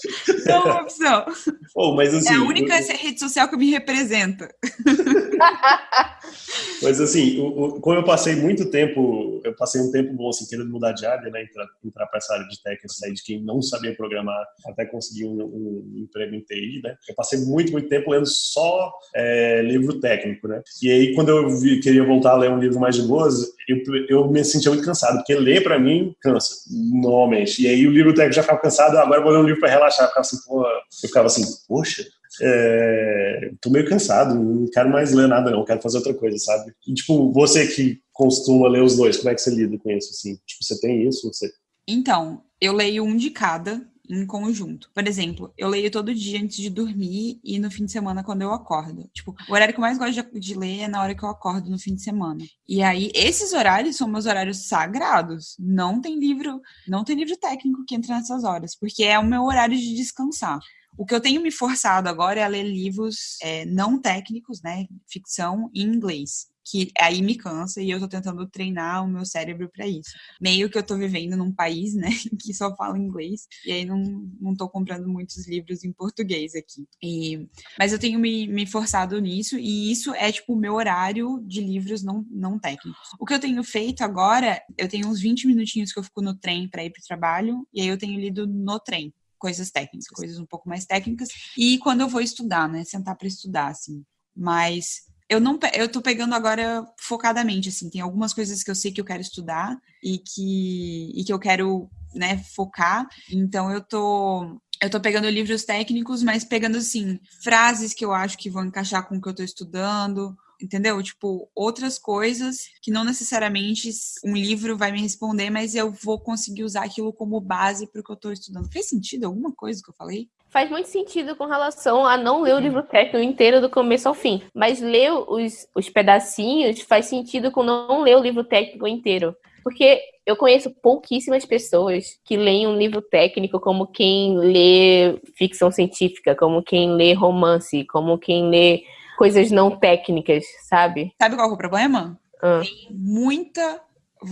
S1: Não é uma opção.
S2: Oh, mas, assim,
S1: é a única eu... rede social que me representa.
S2: mas assim, o, como eu passei muito tempo, eu passei um tempo bom assim, querendo mudar de área, né? Entrar, entrar para essa área de técnica, sair de quem não sabia programar até conseguir um, um, emprego em TI, né? Eu passei muito, muito tempo lendo só é, livro técnico, né? E aí, quando eu vi, queria voltar a ler um livro mais de boas, eu, eu me sentia muito cansado, porque ler para mim cansa, normalmente. E aí o livro técnico já ficava cansado, agora eu vou ler um livro para relaxar. Eu ficava assim, pô, eu ficava assim, poxa, é, tô meio cansado, não quero mais ler nada não, quero fazer outra coisa, sabe? E, tipo, você que costuma ler os dois, como é que você lida com isso, assim? Tipo, você tem isso? Você...
S1: Então, eu leio um de cada em conjunto. Por exemplo, eu leio todo dia antes de dormir e no fim de semana quando eu acordo. Tipo, o horário que eu mais gosto de, de ler é na hora que eu acordo no fim de semana. E aí, esses horários são meus horários sagrados. Não tem livro, não tem livro técnico que entra nessas horas, porque é o meu horário de descansar. O que eu tenho me forçado agora é ler livros é, não técnicos, né, ficção em inglês que aí me cansa e eu tô tentando treinar o meu cérebro para isso. Meio que eu tô vivendo num país, né, que só fala inglês, e aí não, não tô comprando muitos livros em português aqui. E, mas eu tenho me, me forçado nisso, e isso é, tipo, o meu horário de livros não, não técnicos. O que eu tenho feito agora, eu tenho uns 20 minutinhos que eu fico no trem para ir pro trabalho, e aí eu tenho lido no trem coisas técnicas, coisas um pouco mais técnicas. E quando eu vou estudar, né? Sentar para estudar, assim. Mas eu não eu tô pegando agora focadamente, assim, tem algumas coisas que eu sei que eu quero estudar e que, e que eu quero, né, focar. Então eu tô eu tô pegando livros técnicos, mas pegando assim, frases que eu acho que vão encaixar com o que eu tô estudando, entendeu? Tipo, outras coisas que não necessariamente um livro vai me responder, mas eu vou conseguir usar aquilo como base para o que eu estou estudando. Fez sentido alguma coisa que eu falei?
S3: Faz muito sentido com relação a não ler o livro técnico inteiro do começo ao fim, mas ler os, os pedacinhos faz sentido com não ler o livro técnico inteiro. Porque eu conheço pouquíssimas pessoas que leem um livro técnico como quem lê ficção científica, como quem lê romance, como quem lê coisas não técnicas, sabe?
S1: Sabe qual é o problema? Ah. Tem muita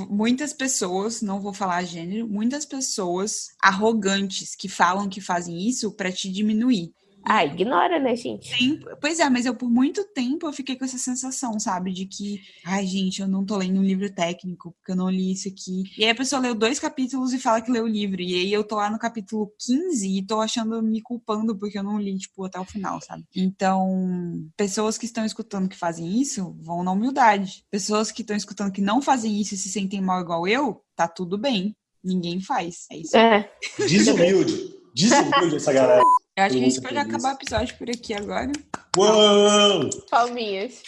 S1: muitas pessoas, não vou falar gênero, muitas pessoas arrogantes que falam que fazem isso para te diminuir.
S3: Ah, ignora, né, gente?
S1: Sim, pois é, mas eu por muito tempo eu fiquei com essa sensação, sabe? De que, ai, gente, eu não tô lendo um livro técnico, porque eu não li isso aqui. E aí a pessoa leu dois capítulos e fala que leu o livro. E aí eu tô lá no capítulo 15 e tô achando, me culpando porque eu não li, tipo, até o final, sabe? Então, pessoas que estão escutando que fazem isso vão na humildade. Pessoas que estão escutando que não fazem isso e se sentem mal igual eu, tá tudo bem. Ninguém faz. É isso.
S3: É.
S2: Desumilde. Desumilde essa galera.
S1: Eu acho que a gente pode acabar o episódio por aqui agora.
S2: Uou!
S3: Palminhas.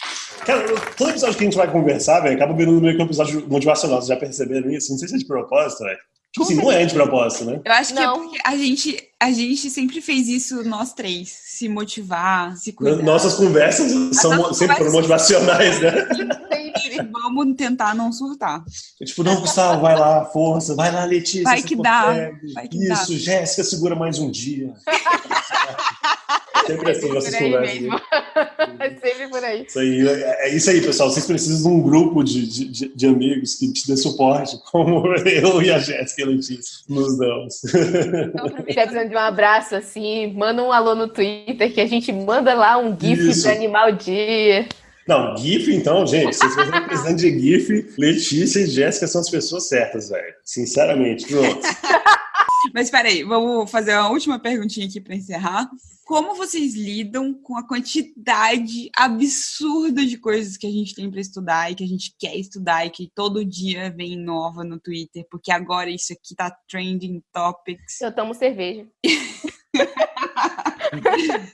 S2: Cara, todo episódio que a gente vai conversar, velho, acaba virando meio que um episódio motivacional. Vocês já perceberam isso? Não sei se é de propósito, velho. Tipo assim, não é de propósito, né?
S1: Eu acho que é não. é porque a gente, a gente sempre fez isso, nós três. Se motivar, se cuidar.
S2: Nossas conversas são nossas sempre conversas... motivacionais, né?
S1: vamos tentar não surtar.
S2: tipo, não, Gustavo, vai lá, força, vai lá, Letícia.
S1: Vai que dá. Vai que
S2: Isso,
S1: dá.
S2: Jéssica, segura mais um dia. Sempre assim, nossas conversas.
S3: É sempre por aí.
S2: Isso aí, é, é isso aí, pessoal. Vocês precisam de um grupo de, de, de amigos que te dê suporte, como eu e a Jéssica e a Letícia nos damos.
S3: Então, se precisando de um abraço assim, manda um alô no Twitter que a gente manda lá um GIF
S2: Isso.
S3: de animal dia.
S2: Não, GIF, então, gente, se vocês estão precisando de GIF, Letícia e Jéssica são as pessoas certas, velho. Sinceramente, pronto.
S1: Mas peraí, vamos fazer uma última perguntinha aqui para encerrar. Como vocês lidam com a quantidade absurda de coisas que a gente tem para estudar e que a gente quer estudar e que todo dia vem nova no Twitter, porque agora isso aqui tá trending topics.
S3: Eu tomo cerveja.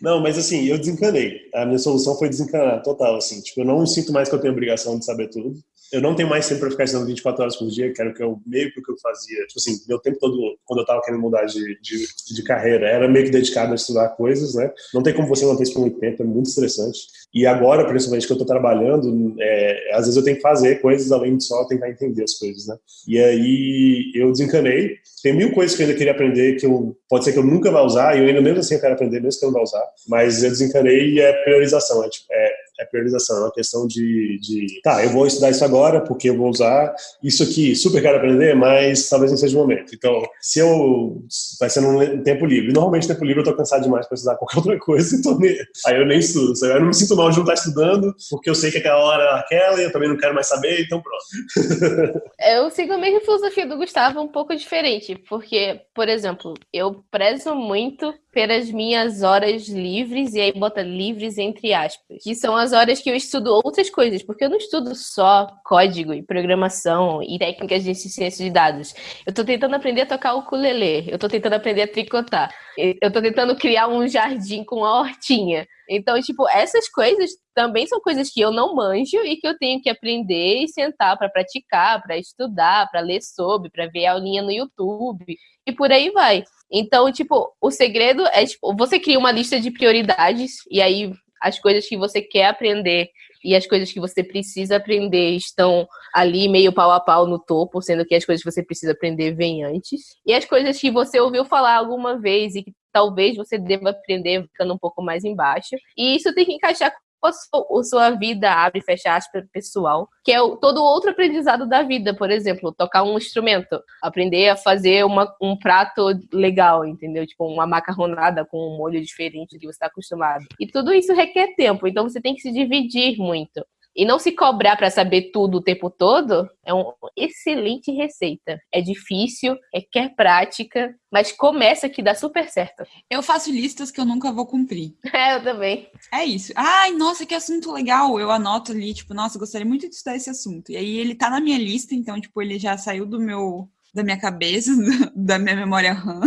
S2: Não, mas assim, eu desencanei. A minha solução foi desencanar, total, assim. Tipo, eu não sinto mais que eu tenho obrigação de saber tudo. Eu não tenho mais tempo para ficar estudando 24 horas por dia, que era o que eu, meio que o que eu fazia. Tipo assim, meu tempo todo, quando eu tava querendo mudar de, de, de carreira, era meio que dedicado a estudar coisas, né? Não tem como você manter isso por muito tempo, é muito estressante. E agora, principalmente que eu tô trabalhando, é, às vezes eu tenho que fazer coisas além de só tentar entender as coisas, né? E aí eu desencanei. Tem mil coisas que eu ainda queria aprender que eu, pode ser que eu nunca vá usar, e eu ainda mesmo assim eu quero aprender, mesmo que eu não vá usar. Mas eu desencanei e é priorização, é, tipo, é, é priorização, é uma questão de, de, tá, eu vou estudar isso agora porque eu vou usar isso aqui, super quero aprender, mas talvez não seja o momento. Então, se eu, vai ser num tempo livre. Normalmente, tempo livre eu tô cansado demais para estudar qualquer outra coisa, então aí eu nem estudo. Eu não me sinto mal de não estar estudando, porque eu sei que aquela hora é aquela e eu também não quero mais saber, então pronto.
S3: Eu sigo a mesma filosofia do Gustavo, um pouco diferente, porque, por exemplo, eu prezo muito pelas minhas horas livres, e aí bota livres entre aspas, que são as horas que eu estudo outras coisas, porque eu não estudo só código e programação e técnicas de ciência de dados. Eu tô tentando aprender a tocar o ukulele, eu tô tentando aprender a tricotar, eu tô tentando criar um jardim com uma hortinha. Então, tipo, essas coisas também são coisas que eu não manjo e que eu tenho que aprender e sentar para praticar, para estudar, para ler sobre, para ver aulinha no YouTube e por aí vai. Então, tipo, o segredo é, tipo, você cria uma lista de prioridades e aí as coisas que você quer aprender e as coisas que você precisa aprender estão ali meio pau a pau no topo, sendo que as coisas que você precisa aprender vêm antes. E as coisas que você ouviu falar alguma vez e que talvez você deva aprender ficando um pouco mais embaixo. E isso tem que encaixar a sua, vida, abre e fecha aspas, pessoal, que é todo outro aprendizado da vida, por exemplo, tocar um instrumento, aprender a fazer uma, um prato legal, entendeu? Tipo, uma macarronada com um molho diferente do que você está acostumado. E tudo isso requer tempo, então você tem que se dividir muito. E não se cobrar para saber tudo o tempo todo é uma excelente receita. É difícil, requer prática, mas começa que dá super certo.
S1: Eu faço listas que eu nunca vou cumprir.
S3: É, eu também.
S1: É isso. Ai, nossa, que assunto legal. Eu anoto ali, tipo, nossa, gostaria muito de estudar esse assunto. E aí ele tá na minha lista, então, tipo, ele já saiu do meu da minha cabeça, da minha memória RAM,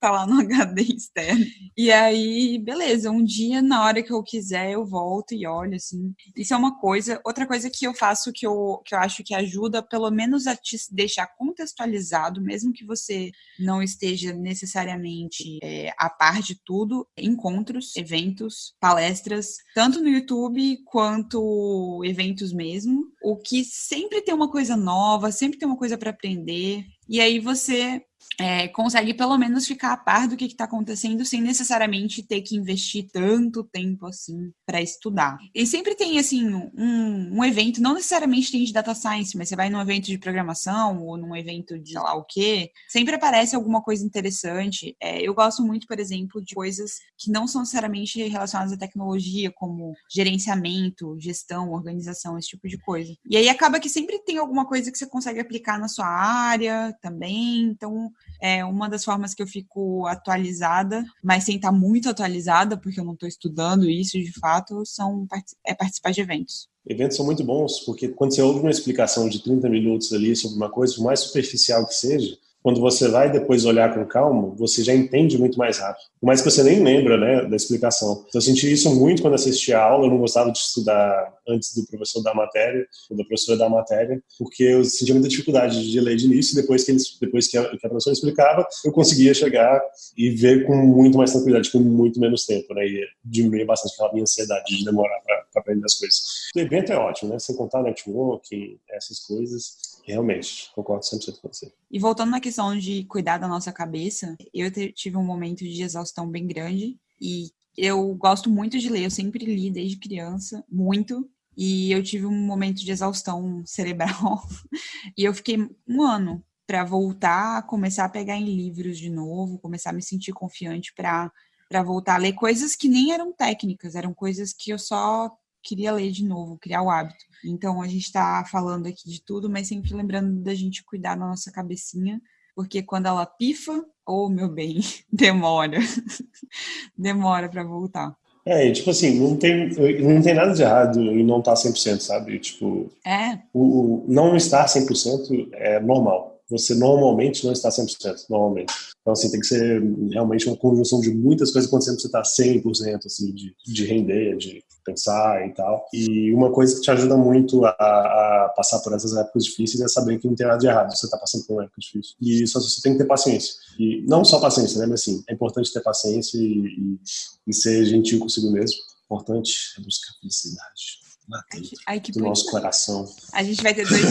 S1: tá lá no HD externo. E aí, beleza, um dia, na hora que eu quiser, eu volto e olho, assim. Isso é uma coisa. Outra coisa que eu faço que eu, que eu acho que ajuda, pelo menos, a te deixar contextualizado, mesmo que você não esteja necessariamente é, a par de tudo, encontros, eventos, palestras, tanto no YouTube quanto eventos mesmo. O que sempre tem uma coisa nova, sempre tem uma coisa para aprender. E aí você é, consegue pelo menos ficar a par do que está acontecendo sem necessariamente ter que investir tanto tempo assim para estudar. E sempre tem assim um, um, evento, não necessariamente tem de data science, mas você vai num evento de programação ou num evento de sei lá o quê, sempre aparece alguma coisa interessante. É, eu gosto muito, por exemplo, de coisas que não são necessariamente relacionadas à tecnologia, como gerenciamento, gestão, organização, esse tipo de coisa. E aí acaba que sempre tem alguma coisa que você consegue aplicar na sua área também. Então, é uma das formas que eu fico atualizada, mas sem estar muito atualizada, porque eu não estou estudando isso de fato, são é participar de eventos.
S2: Eventos são muito bons, porque quando você ouve uma explicação de 30 minutos ali sobre uma coisa, por mais superficial que seja, quando você vai depois olhar com calma, você já entende muito mais rápido. Mais que você nem lembra, né, da explicação. Então, eu senti isso muito quando assisti a aula, eu não gostava de estudar antes do professor da matéria, ou da professora da matéria, porque eu sentia muita dificuldade de ler de início, e depois que, eles, depois que a, que a professora explicava, eu conseguia chegar e ver com muito mais tranquilidade, com muito menos tempo, né, e diminuir bastante aquela minha ansiedade de demorar para aprender as coisas. O evento é ótimo, né, sem contar networking, essas coisas, realmente, concordo 100% com você.
S1: E voltando na questão de cuidar da nossa cabeça, eu tive um momento de exaustão bem grande e eu gosto muito de ler, eu sempre li desde criança, muito, e eu tive um momento de exaustão cerebral e eu fiquei um ano para voltar começar a pegar em livros de novo, começar a me sentir confiante para para voltar a ler coisas que nem eram técnicas, eram coisas que eu só queria ler de novo, criar o hábito. Então a gente está falando aqui de tudo, mas sempre lembrando da gente cuidar da nossa cabecinha, porque quando ela pifa, oh meu bem, demora. demora para voltar.
S2: É, tipo assim, não tem, não tem nada de errado em não estar 100%, sabe? Tipo,
S1: é.
S2: o, o não estar 100% é normal. Você normalmente não está 100%, normalmente. Então, assim, tem que ser realmente uma conjunção de muitas coisas acontecendo para você estar 100%, assim, de, de render, de pensar e tal. E uma coisa que te ajuda muito a, a, passar por essas épocas difíceis é saber que não tem nada de errado você está passando por uma época difícil. E só você tem que ter paciência. E não só paciência, né? Mas assim, é importante ter paciência e, e, e ser gentil consigo mesmo. Importante é buscar felicidade.
S1: Ai, que
S2: do nosso coração.
S1: A gente vai ter dois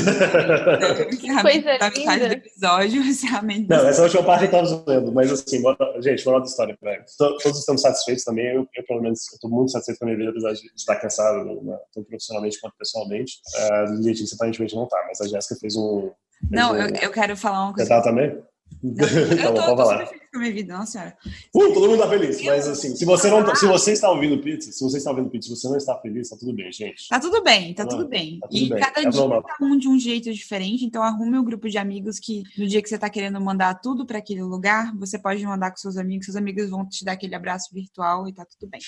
S1: coisa da metade do episódio, encerramento.
S2: Não, essa última parte eu tava zoando, mas assim, bora, gente, moral da história, velho. Todos estamos satisfeitos também, eu, eu pelo menos estou muito satisfeito com a minha vida, apesar de estar cansado, né, tanto profissionalmente quanto pessoalmente. Uh, Letícia aparentemente não tá, mas a Jéssica fez um... Fez
S1: não,
S2: um...
S1: Eu, eu quero falar uma coisa.
S2: Você tá também?
S1: Não, eu tô, tô feliz com a minha vida, não, senhora.
S2: Uh, todo mundo tá feliz, mas assim, se você não tá, se você está ouvindo pizza, se você está ouvindo pizza, se você não está feliz, tá tudo bem, gente.
S1: Tá tudo bem, tá, tudo bem. Tá tudo e bem. cada é dia normal. tá um de um jeito diferente, então arrume um grupo de amigos que no dia que você tá querendo mandar tudo para aquele lugar, você pode mandar com seus amigos, seus amigos vão te dar aquele abraço virtual e tá tudo bem.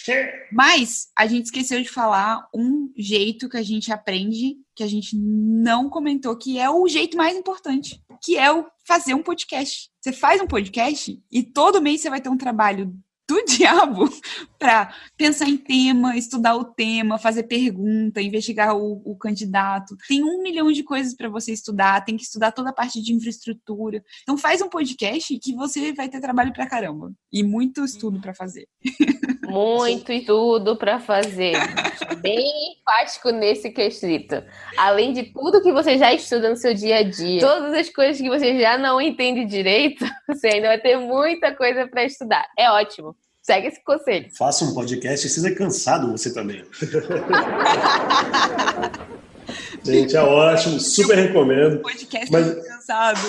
S1: Mas a gente esqueceu de falar um jeito que a gente aprende que a gente não comentou, que é o jeito mais importante, que é o fazer um podcast. Você faz um podcast e todo mês você vai ter um trabalho do diabo para pensar em tema, estudar o tema, fazer pergunta, investigar o, o candidato. Tem um milhão de coisas para você estudar, tem que estudar toda a parte de infraestrutura. Então faz um podcast que você vai ter trabalho para caramba e muito estudo para fazer.
S3: Muito estudo para fazer. Bem enfático nesse quesito. Além de tudo que você já estuda no seu dia a dia, todas as coisas que você já não entende direito, você ainda vai ter muita coisa para estudar. É ótimo. Segue esse conselho.
S2: Faça um podcast e seja cansado você também. Gente, é ótimo, super recomendo.
S1: Podcast mas, cansado.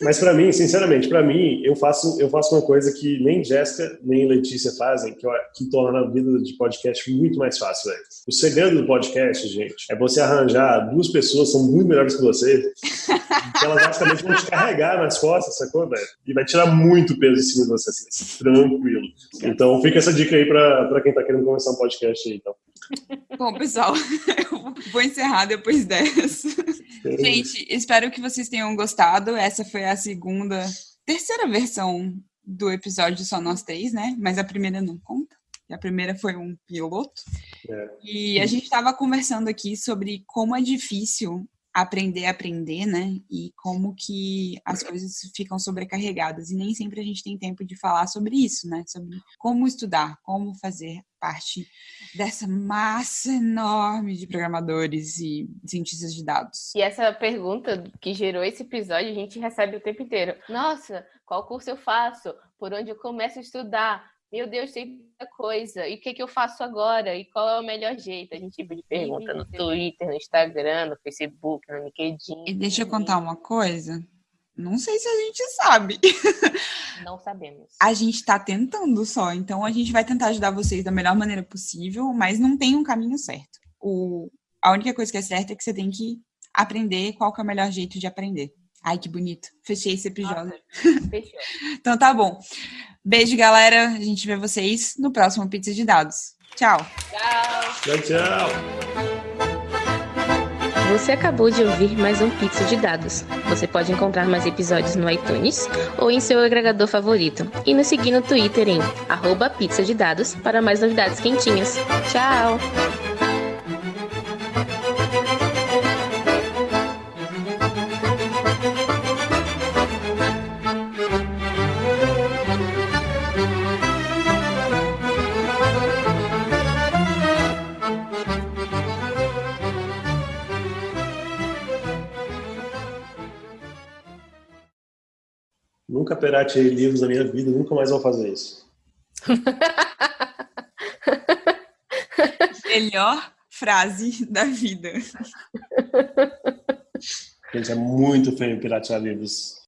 S2: Mas para mim, sinceramente, para mim, eu faço, eu faço uma coisa que nem Jéssica nem Letícia fazem, que, que torna a vida de podcast muito mais fácil, velho. O segredo do podcast, gente, é você arranjar duas pessoas que são muito melhores que você, que elas basicamente vão te carregar nas costas, sacou, velho? E vai tirar muito peso em cima de você, assim, tranquilo. Então fica essa dica aí para quem tá querendo começar um podcast aí, então.
S1: Bom, pessoal, eu vou encerrar depois dessa. Gente, espero que vocês tenham gostado. Essa foi a segunda, terceira versão do episódio Só Nós Três, né? Mas a primeira não conta. A primeira foi um piloto. É. E a gente estava conversando aqui sobre como é difícil aprender a aprender, né? E como que as coisas ficam sobrecarregadas. E nem sempre a gente tem tempo de falar sobre isso, né? Sobre como estudar, como fazer parte dessa massa enorme de programadores e cientistas de dados.
S3: E essa pergunta que gerou esse episódio, a gente recebe o tempo inteiro. Nossa, qual curso eu faço? Por onde eu começo a estudar? meu Deus, tem muita coisa. E o que, que eu faço agora? E qual é o melhor jeito? A gente tipo de pergunta no Twitter, no Instagram, no Facebook, no LinkedIn.
S1: E deixa eu contar uma coisa. Não sei se a gente sabe.
S3: Não sabemos.
S1: A gente está tentando só, então a gente vai tentar ajudar vocês da melhor maneira possível, mas não tem um caminho certo. O, a única coisa que é certa é que você tem que aprender qual que é o melhor jeito de aprender. Ai, que bonito. Fechei esse episódio. Fechou. então tá bom. Beijo, galera. A gente vê vocês no próximo Pizza de Dados. Tchau.
S3: Tchau.
S2: Tchau, tchau.
S3: Você acabou de ouvir mais um Pizza de Dados. Você pode encontrar mais episódios no iTunes ou em seu agregador favorito. E nos seguir no Twitter em arroba para mais novidades quentinhas. Tchau!
S2: Nunca pirateei livros na minha vida, nunca mais vou fazer isso.
S1: Melhor frase da vida.
S2: Gente, é muito feio piratear livros.